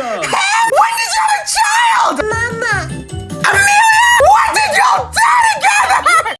awesome.